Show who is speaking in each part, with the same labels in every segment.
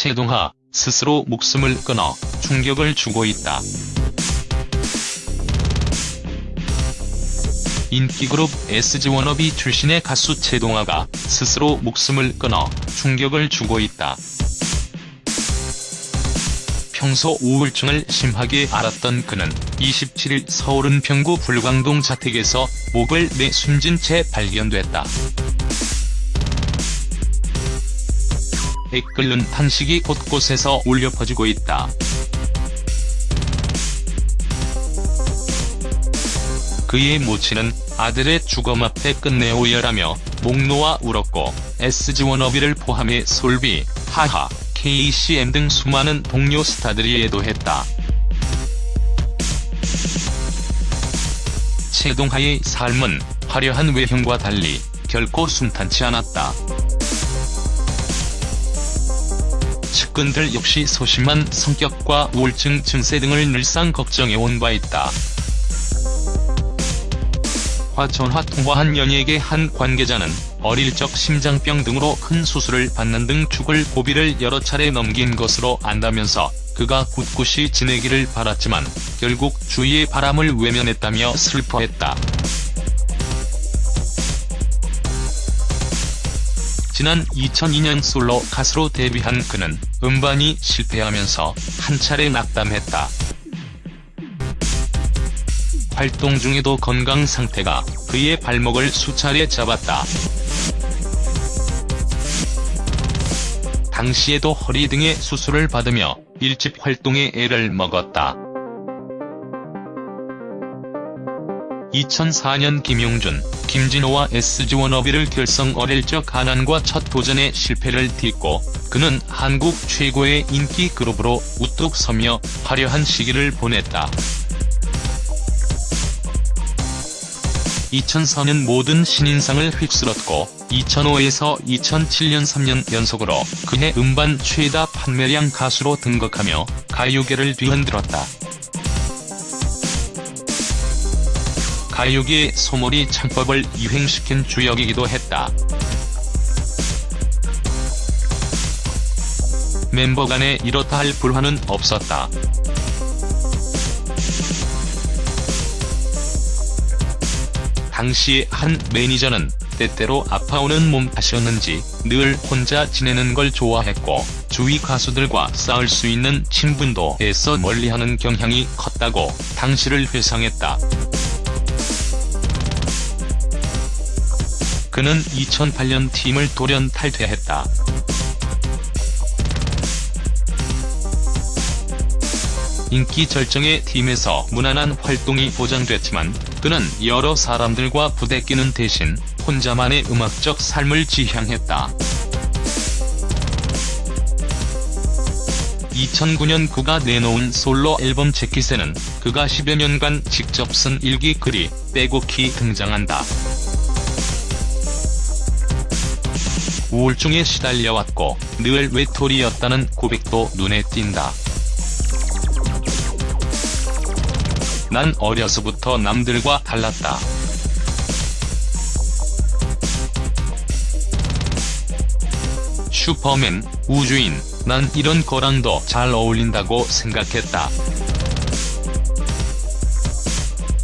Speaker 1: 최동하 스스로 목숨을 끊어 충격을 주고 있다. 인기그룹 SG워너비 출신의 가수 최동하가 스스로 목숨을 끊어 충격을 주고 있다. 평소 우울증을 심하게 앓았던 그는 27일 서울 은평구 불광동 자택에서 목을 내 숨진 채 발견됐다. 애끓는 탄식이 곳곳에서 울려 퍼지고 있다. 그의 모친은 아들의 주검 앞에 끝내 오열하며 목 놓아 울었고 SG워너비를 포함해 솔비, 하하, KCM 등 수많은 동료 스타들이 애도했다. 최동하의 삶은 화려한 외형과 달리 결코 순탄치 않았다. 측근들 역시 소심한 성격과 우울증 증세 등을 늘상 걱정해온 바 있다. 화 전화 통화한 연예계 한 관계자는 어릴 적 심장병 등으로 큰 수술을 받는 등 죽을 고비를 여러 차례 넘긴 것으로 안다면서 그가 굳굳이 지내기를 바랐지만 결국 주위의 바람을 외면했다며 슬퍼했다. 지난 2002년 솔로 가수로 데뷔한 그는 음반이 실패하면서 한 차례 낙담했다. 활동 중에도 건강 상태가 그의 발목을 수차례 잡았다. 당시에도 허리 등의 수술을 받으며 일집 활동에 애를 먹었다. 2004년 김용준, 김진호와 SG워너비를 결성 어릴 적 가난과 첫 도전에 실패를 딛고 그는 한국 최고의 인기 그룹으로 우뚝 서며 화려한 시기를 보냈다. 2004년 모든 신인상을 휩쓸었고 2005에서 2007년 3년 연속으로 그해 음반 최다 판매량 가수로 등극하며 가요계를 뒤흔들었다. 가요계의 소몰이 창법을 유행시킨 주역이기도 했다. 멤버 간에 이렇다 할 불화는 없었다. 당시 한 매니저는 때때로 아파오는 몸 탓이었는지 늘 혼자 지내는 걸 좋아했고 주위 가수들과 싸울 수 있는 친분도 애써 멀리하는 경향이 컸다고 당시를 회상했다. 그는 2008년 팀을 돌연 탈퇴했다. 인기 절정의 팀에서 무난한 활동이 보장됐지만 그는 여러 사람들과 부대끼는 대신 혼자만의 음악적 삶을 지향했다. 2009년 그가 내놓은 솔로 앨범 재킷에는 그가 10여 년간 직접 쓴 일기 글이 빼곡히 등장한다. 우울증에 시달려왔고 늘 외톨이였다는 고백도 눈에 띈다. 난 어려서부터 남들과 달랐다. 슈퍼맨, 우주인, 난 이런 거랑도 잘 어울린다고 생각했다.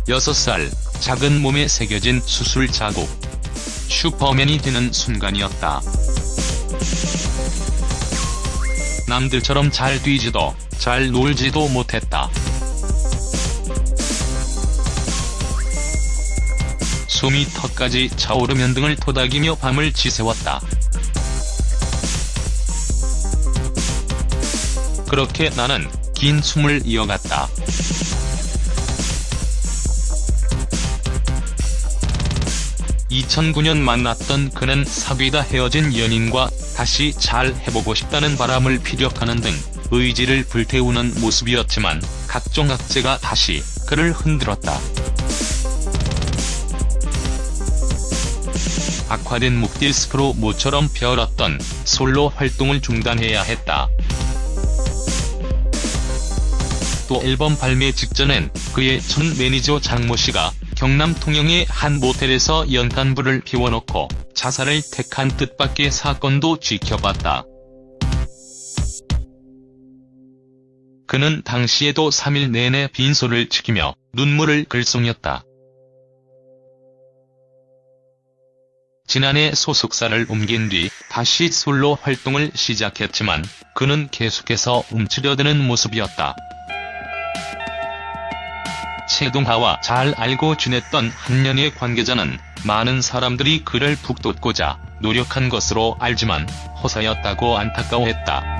Speaker 1: 6살, 작은 몸에 새겨진 수술 자국. 슈퍼맨이 되는 순간이었다. 남들처럼 잘 뛰지도, 잘 놀지도 못했다. 숨이 턱까지 차오르면 등을 토닥이며 밤을 지새웠다. 그렇게 나는 긴 숨을 이어갔다. (2009년) 만났던 그는 사귀다 헤어진 연인과 다시 잘 해보고 싶다는 바람을 피력하는 등 의지를 불태우는 모습이었지만 각종 악재가 다시 그를 흔들었다. 악화된 목 디스크로 모처럼 벼었던 솔로 활동을 중단해야 했다. 또 앨범 발매 직전엔 그의 전 매니저 장모 씨가 경남 통영의 한 모텔에서 연탄불을 피워놓고 자살을 택한 뜻밖의 사건도 지켜봤다. 그는 당시에도 3일 내내 빈소를 지키며 눈물을 글썽였다. 지난해 소속사를 옮긴 뒤 다시 솔로 활동을 시작했지만 그는 계속해서 움츠려드는 모습이었다. 최동하와 잘 알고 지냈던 한년의 관계자는 많은 사람들이 그를 북돋고자 노력한 것으로 알지만 허사였다고 안타까워했다.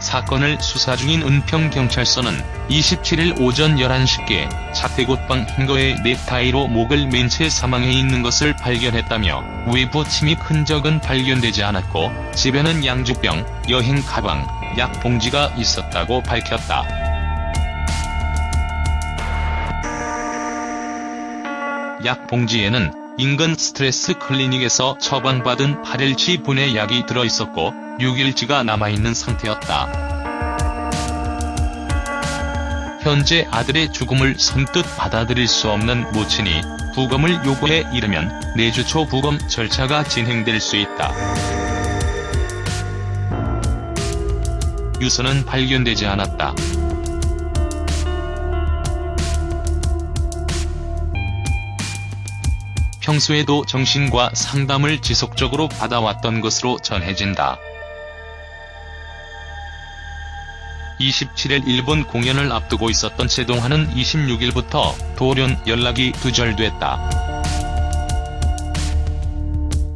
Speaker 1: 사건을 수사 중인 은평경찰서는 27일 오전 11시께 자택옷방 행거에 넥타이로 목을 맨 채 사망해 있는 것을 발견했다며 외부 침입 흔적은 발견되지 않았고 집에는 양주병, 여행 가방, 약 봉지가 있었다고 밝혔다. 약 봉지에는 인근 스트레스 클리닉에서 처방받은 8일치 분의 약이 들어있었고 6일치가 남아있는 상태였다. 현재 아들의 죽음을 선뜻 받아들일 수 없는 모친이 부검을 요구해 이르면 내주 초 부검 절차가 진행될 수 있다. 유서는 발견되지 않았다. 평소에도 정신과 상담을 지속적으로 받아왔던 것으로 전해진다. 27일 일본 공연을 앞두고 있었던 최동환은 26일부터 돌연 연락이 두절됐다.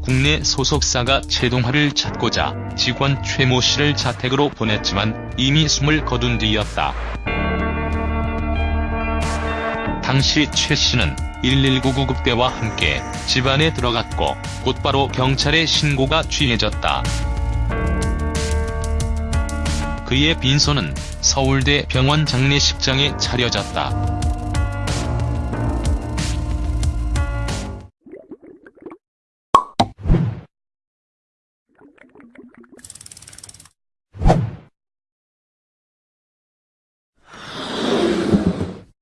Speaker 1: 국내 소속사가 최동환을 찾고자 직원 최모 씨를 자택으로 보냈지만 이미 숨을 거둔 뒤였다. 당시 최 씨는 119 구급대와 함께 집안에 들어갔고 곧바로 경찰에 신고가 취해졌다. 그의 빈소는 서울대 병원 장례식장에 차려졌다.